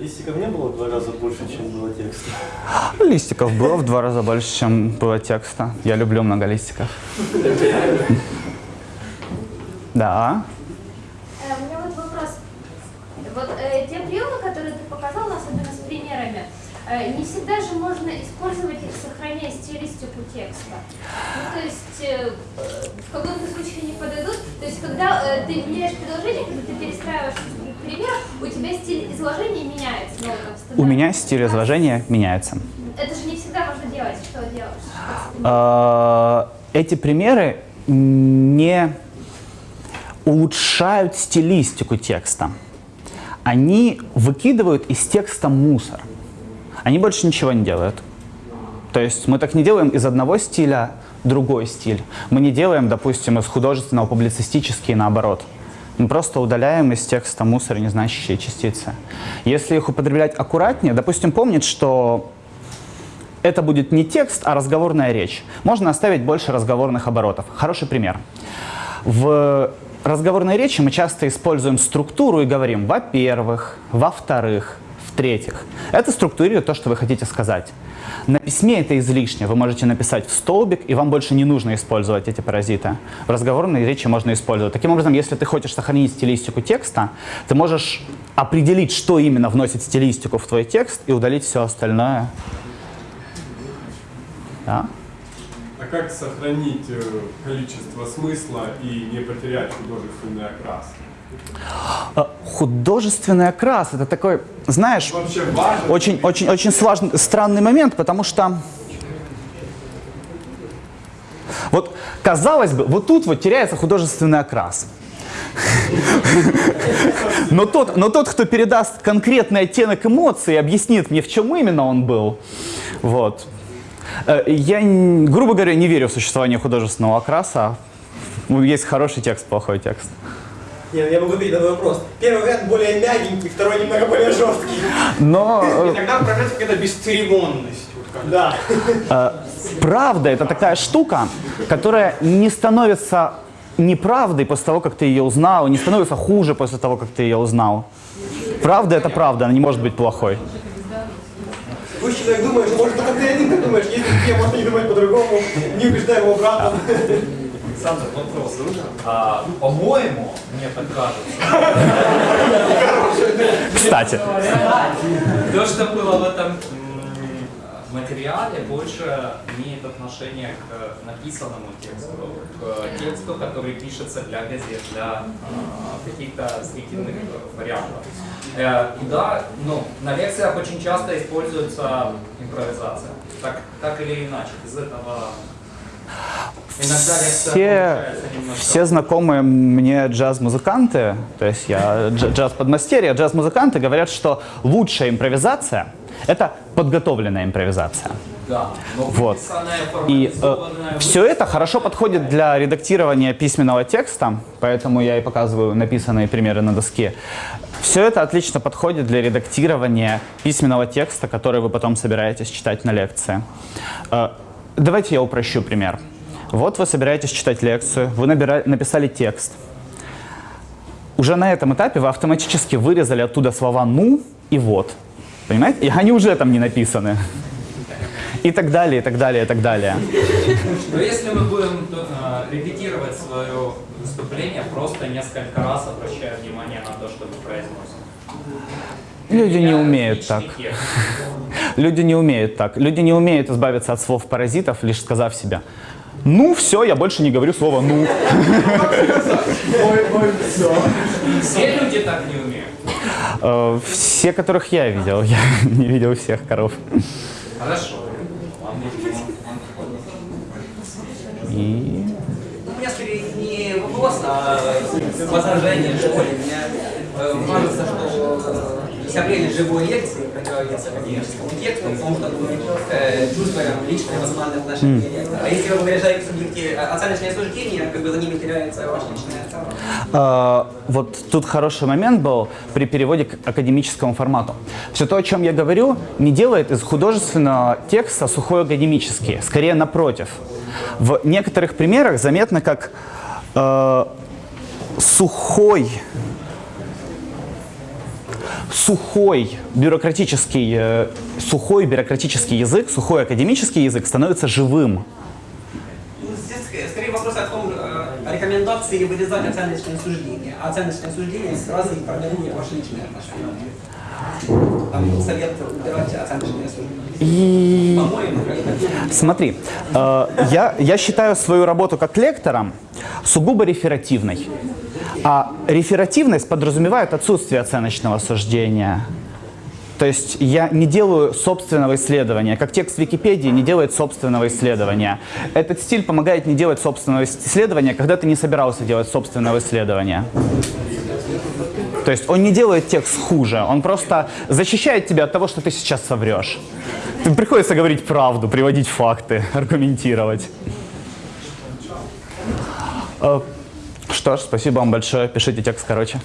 Листиков не было в два раза больше, чем было текста? Листиков было в два раза больше, чем было текста. Я люблю много листиков. Да. Э, У меня вот вопрос. Вот э, те приемы, которые ты показал, особенно с примерами, э, не всегда же можно использовать их, сохраняя стилистику текста. Ну, то есть э, в каком-то случае они подойдут. То есть когда э, ты меняешь предложение, когда ты перестраиваешь пример, у тебя стиль изложения меняется. Ну, там, У меня стиль изложения меняется. Это же не всегда можно делать. Что делаешь? Э, Эти примеры не улучшают стилистику текста. Они выкидывают из текста мусор. Они больше ничего не делают. То есть мы так не делаем из одного стиля другой стиль. Мы не делаем, допустим, из художественного публицистический наоборот. Мы просто удаляем из текста мусор незначащие частицы. Если их употреблять аккуратнее, допустим, помнить, что это будет не текст, а разговорная речь. Можно оставить больше разговорных оборотов. Хороший пример. В разговорной речи мы часто используем структуру и говорим «во-первых», «во-вторых», «в-третьих». Это структурирует то, что вы хотите сказать. На письме это излишне. Вы можете написать в столбик, и вам больше не нужно использовать эти паразиты. В разговорной речи можно использовать. Таким образом, если ты хочешь сохранить стилистику текста, ты можешь определить, что именно вносит стилистику в твой текст, и удалить все остальное. Да? А как сохранить э, количество смысла и не потерять художественный окрас? Художественный окрас – это такой, знаешь, Вообще важно? очень, очень, очень сложный, странный момент, потому что вот казалось бы, вот тут вот теряется художественный окрас. Но тот, но тот, кто передаст конкретный оттенок эмоций объяснит мне, в чем именно он был, вот. Э, Я, грубо говоря, не верю в существование художественного окраса. Ну, Есть хороший текст, плохой текст. Не, ну я могу ответить на твой вопрос. Первый вариант более мягенький, второй немного более жесткий. Но э, И тогда проявляется какая-то бесцеремонность. Вот. Да. Э, Правда – это такая штука, которая не становится неправдой после того, как ты ее узнал, не становится хуже после того, как ты ее узнал. Правда – это правда, она не может быть плохой. Пусть человек думает, что может только ты один так думаешь, если все, можно не думать по-другому, не убеждай его обратно. Александр, вопрос. А, по-моему, мне так кажется, Кстати, то, что было в этом материале, больше имеет отношение к написанному тексту, к тексту, который пишется для газет, для а, каких-то зрительных вариантов. Э, и да, ну, на лекциях очень часто используется импровизация. Так, так или иначе, из этого все, все знакомые мне джаз-музыканты, то есть я дж- джаз-подмастерье, джаз-музыканты говорят, что лучшая импровизация – это подготовленная импровизация. Да, Вот. И формализованная, все это хорошо подходит для редактирования письменного текста, поэтому я и показываю написанные примеры на доске. Все это отлично подходит для редактирования письменного текста, который вы потом собираетесь читать на лекции. Э, Давайте я упрощу пример. Вот вы собираетесь читать лекцию, вы набира- написали текст. Уже на этом этапе вы автоматически вырезали оттуда слова «ну» и «вот». Понимаете? И они уже там не написаны. И так далее, и так далее, и так далее. Но если мы будем э, репетировать свое выступление, просто несколько раз обращая внимание на то, что мы произносим. Люди не умеют так. Люди не умеют так. Люди не умеют избавиться от слов паразитов, лишь сказав себе «Ну, все, я больше не говорю слово «ну». Все люди так не умеют. Э, Все, которых я видел. Я не видел всех коров. Хорошо. И... У меня скорее не вопрос, а возражение, что ли. Мне э, кажется, что э, вся прелесть живой лекции противовес академическому тексту, потому что мы э, чувствуем личное эмоциональное отношение к тексту. А если вы выражаете субъекти- э, оценочное суждение, как бы за ними теряется ваше личное Э, Вот тут хороший момент был при переводе к академическому формату. Все то, о чем я говорю, не делает из художественного текста сухой академический. Скорее, напротив. В некоторых примерах заметно, как э, сухой, сухой бюрократический, э, сухой бюрократический язык, сухой академический язык становится живым. Ну, Здесь скорее вопрос о том, э, рекомендации вырезать оценочные суждения. А оценочные суждения сразу и формируют ваши личные отношения. Там совет убирать оценочные суждения. По-моему, Смотри, э, я, я считаю свою работу как лектора сугубо реферативной. А реферативность подразумевает отсутствие оценочного суждения. То есть я не делаю собственного исследования, как текст Википедии не делает собственного исследования. Этот стиль помогает не делать собственного исследования, когда ты не собирался делать собственного исследования. То есть он не делает текст хуже, он просто защищает тебя от того, что ты сейчас соврешь. Тебе приходится говорить правду, приводить факты, аргументировать. Что ж, спасибо вам большое. Пишите текст короче.